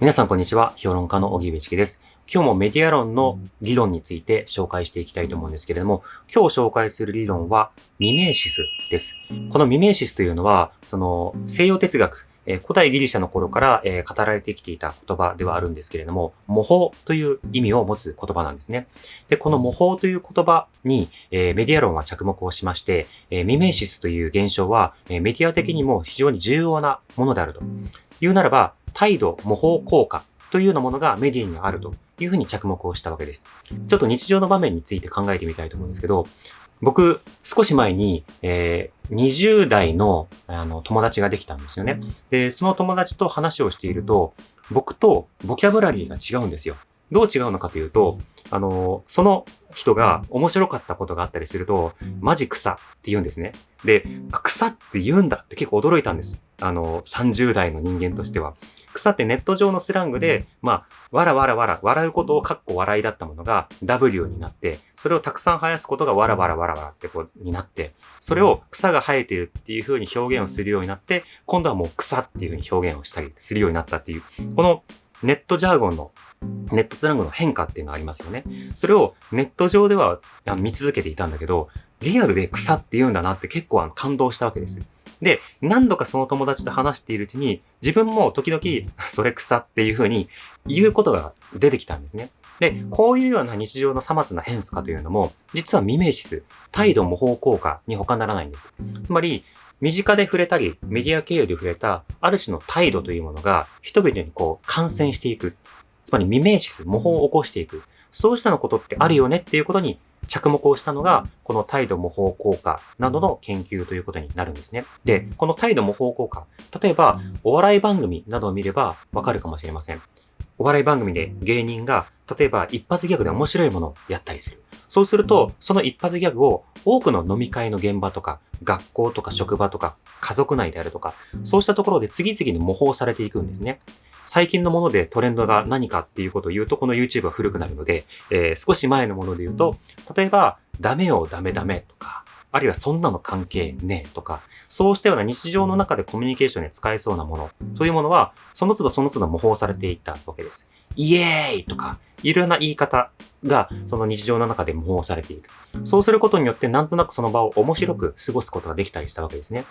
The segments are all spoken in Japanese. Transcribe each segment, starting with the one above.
皆さんこんにちは。評論家の荻上チキです。今日もメディア論の理論について紹介していきたいと思うんですけれども、今日紹介する理論はミメーシスです。このミメーシスというのは、その西洋哲学、え古代ギリシャの頃から、え語られてきていた言葉ではあるんですけれども、模倣という意味を持つ言葉なんですね。で、この模倣という言葉に、えメディア論は着目をしまして、えミメーシスという現象は、えメディア的にも非常に重要なものであると言うならば、態度模倣効果というようなものがメディアにあるというふうに着目をしたわけです。ちょっと日常の場面について考えてみたいと思うんですけど、僕、少し前に、えー、20代のあの友達ができたんですよね。で、その友達と話をしていると、僕とボキャブラリーが違うんですよ。どう違うのかというと、あの、その人が面白かったことがあったりすると、マジ草って言うんですね。で、草って言うんだって結構驚いたんです。あの、30代の人間としては。草ってネット上のスラングで、まあ、わらわらわら、笑うことをかっこ笑いだったものが W になって、それをたくさん生やすことがわらわらわらわらってこう、になって、それを草が生えてるっていう風に表現をするようになって、今度はもう草っていう風に表現をしたりするようになったっていう、このネットジャーゴンのネットスラングの変化っていうのがありますよね。それをネット上では見続けていたんだけど、リアルで草って言うんだなって結構あの感動したわけです。で、何度かその友達と話しているうちに、自分も時々、それ草っていう風に言うことが出てきたんですね。で、こういうような日常のさまつな変化というのも、実はミメーシス、態度模倣効果に他ならないんです。つまり、身近で触れたり、メディア経由で触れた、ある種の態度というものが、人々にこう、感染していく。つまり、ミメーシス、模倣を起こしていく。そうしたのことってあるよねっていうことに着目をしたのが、この態度模倣効果などの研究ということになるんですね。で、この態度模倣効果、例えば、お笑い番組などを見ればわかるかもしれません。お笑い番組で芸人が、例えば一発ギャグで面白いものをやったりする。そうすると、その一発ギャグを多くの飲み会の現場とか、学校とか職場とか、家族内であるとか、そうしたところで次々に模倣されていくんですね。最近のものでトレンドが何かっていうことを言うと、この YouTube は古くなるので、えー、少し前のもので言うと、例えば、ダメよ、ダメダメとか、あるいはそんなの関係ねえとか、そうしたような日常の中でコミュニケーションに使えそうなものというものは、その都度その都度模倣されていったわけです。イエーイとか、いろんな言い方が、その日常の中で模倣されていく。そうすることによって、なんとなくその場を面白く過ごすことができたりしたわけですね。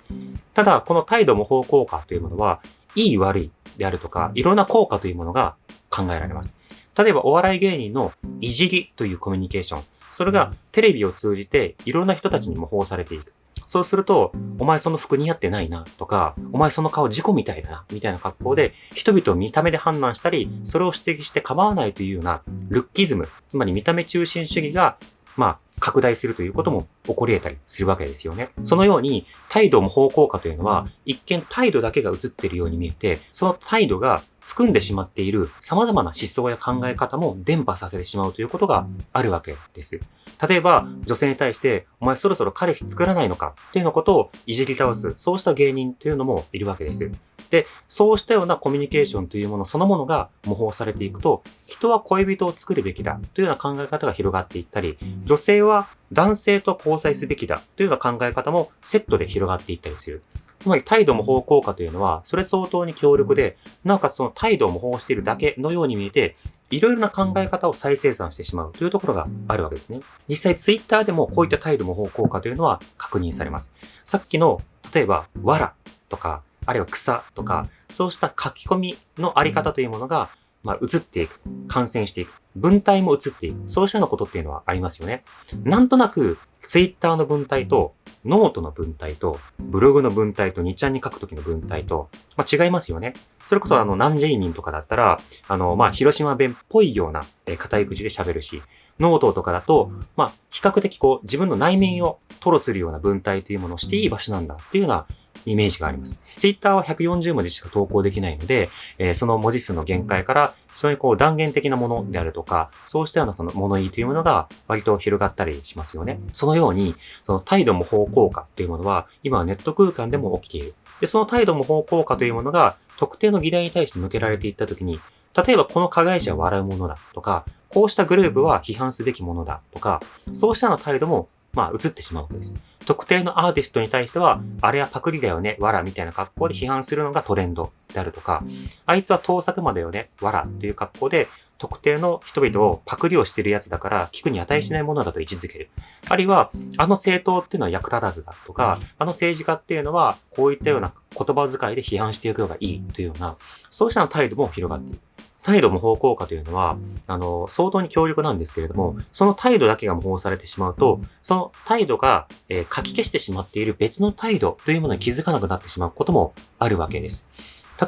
ただ、この態度模倣効果というものは、いい悪いであるとか、いろんな効果というものが考えられます。例えば、お笑い芸人のいじりというコミュニケーション。それがテレビを通じていろんな人たちに模倣されていく。そうすると、お前その服似合ってないなとか、お前その顔事故みたいだな、みたいな格好で、人々を見た目で判断したり、それを指摘して構わないというような、ルッキズム、つまり見た目中心主義が、まあ、拡大するということも起こり得たりするわけですよね。そのように、態度模倣効果というのは、一見態度だけが映っているように見えて、その態度が含んでしまっている様々な思想や考え方も伝播させてしまうということがあるわけです。例えば、女性に対して、お前そろそろ彼氏作らないのか？っていうようなことをいじり倒す、そうした芸人というのもいるわけです。で、そうしたようなコミュニケーションというものそのものが模倣されていくと、人は恋人を作るべきだというような考え方が広がっていったり、女性は男性と交際すべきだというような考え方もセットで広がっていったりする。つまり態度模倣効果というのは、それ相当に強力で、なおかつその態度を模倣しているだけのように見えて、いろいろな考え方を再生産してしまうというところがあるわけですね。実際ツイッターでもこういった態度模倣効果というのは確認されます。さっきの、例えば、わらとか、あるいは草とか、そうした書き込みのあり方というものが、まあ、移っていく、感染していく、文体も移っていく、そうしたようなことっていうのはありますよね。なんとなく、ツイッターの文体と、ノートの文体と、ブログの文体と、2ちゃんに書くときの文体と、まあ、違いますよね。それこそ、あの、なんJ民とかだったら、あの、まあ、広島弁っぽいような、えー、硬い口で喋るし、ノートとかだと、まあ、比較的こう、自分の内面を吐露するような文体というものをしていい場所なんだっていうようなイメージがあります。ツイッターは140文字しか投稿できないので、えー、その文字数の限界から、非常にこう断言的なものであるとか、そうしたようなその物言いというものが割と広がったりしますよね。そのように、その態度模倣効果というものは、今はネット空間でも起きている。で、その態度模倣効果というものが、特定の議題に対して向けられていったときに、例えばこの加害者は笑うものだとか、こうしたグループは批判すべきものだとか、そうしたの態度もまあ、映ってしまうわけです。特定のアーティストに対しては、あれはパクリだよね、わらみたいな格好で批判するのがトレンドであるとか、あいつは盗作魔だよね、わらという格好で、特定の人々をパクリをしてるやつだから聞くに値しないものだと位置づける。あるいは、あの政党っていうのは役立たずだとか、あの政治家っていうのはこういったような言葉遣いで批判していくのがいいというような、そうした態度も広がっている。態度模倣効果というのは、あの、相当に強力なんですけれども、その態度だけが模倣されてしまうと、その態度が、えー、書き消してしまっている別の態度というものに気づかなくなってしまうこともあるわけです。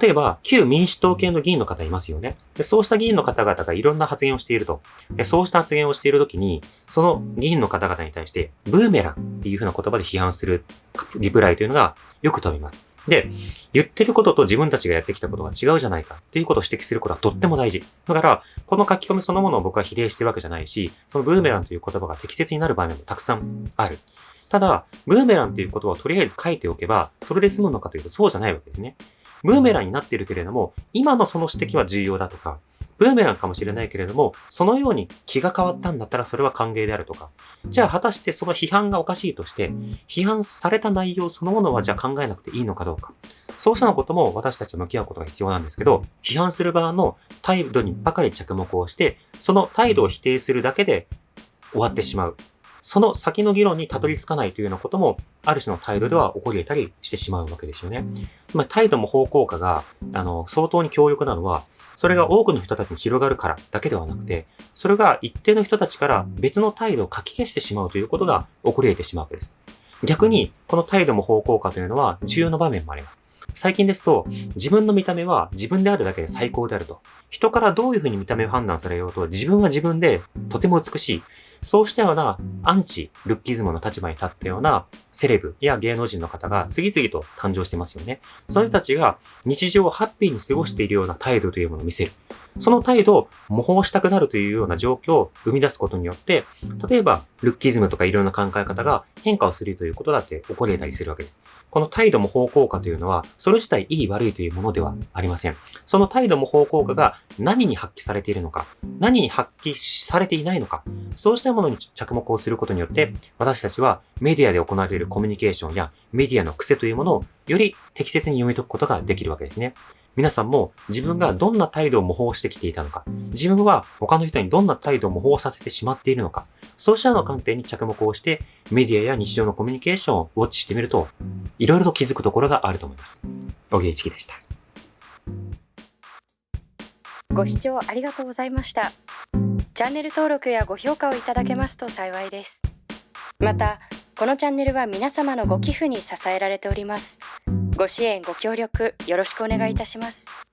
例えば、旧民主党系の議員の方いますよね。でそうした議員の方々がいろんな発言をしていると。でそうした発言をしているときに、その議員の方々に対して、ブーメランっていうふうな言葉で批判するリプライというのがよく飛びます。で、言ってることと自分たちがやってきたことが違うじゃないかっていうことを指摘することはとっても大事。だから、この書き込みそのものを僕は比例してるわけじゃないし、そのブーメランという言葉が適切になる場面もたくさんある。ただ、ブーメランという言葉をとりあえず書いておけば、それで済むのかというとそうじゃないわけですね。ブーメランになっているけれども、今のその指摘は重要だとか、ブーメランかもしれないけれども、そのように気が変わったんだったらそれは歓迎であるとか、じゃあ果たしてその批判がおかしいとして、批判された内容そのものはじゃあ考えなくていいのかどうか。そうしたのことも私たちは向き合うことが必要なんですけど、批判する側の態度にばかり着目をして、その態度を否定するだけで終わってしまう。その先の議論にたどり着かないというようなことも、ある種の態度では起こり得たりしてしまうわけですよね。つまり態度も方向化が、あの、相当に強力なのは、それが多くの人たちに広がるからだけではなくて、それが一定の人たちから別の態度を書き消してしまうということが起こり得てしまうわけです。逆に、この態度も方向化というのは重要な場面もあります。最近ですと、自分の見た目は自分であるだけで最高であると。人からどういうふうに見た目を判断されようと、自分は自分でとても美しい。そうしたようなアンチルッキズムの立場に立ったようなセレブや芸能人の方が次々と誕生してますよね。その人たちが日常をハッピーに過ごしているような態度というものを見せる。その態度を模倣したくなるというような状況を生み出すことによって、例えばルッキズムとかいろんな考え方が変化をするということだって起こり得たりするわけです。この態度模倣効果というのは、それ自体いい悪いというものではありません。その態度模倣効果が何に発揮されているのか、何に発揮されていないのか、そうしたものに着目をすることによって、私たちはメディアで行われるコミュニケーションやメディアの癖というものをより適切に読み解くことができるわけですね。皆さんも自分がどんな態度を模倣してきていたのか、自分は他の人にどんな態度を模倣させてしまっているのか、そうしたような観点に着目をして、メディアや日常のコミュニケーションをウォッチしてみると、いろいろと気づくところがあると思います。小木一樹でした。ご視聴ありがとうございました。チャンネル登録やご評価をいただけますと幸いです。また、このチャンネルは皆様のご寄付に支えられております。ご支援ご協力よろしくお願いいたします。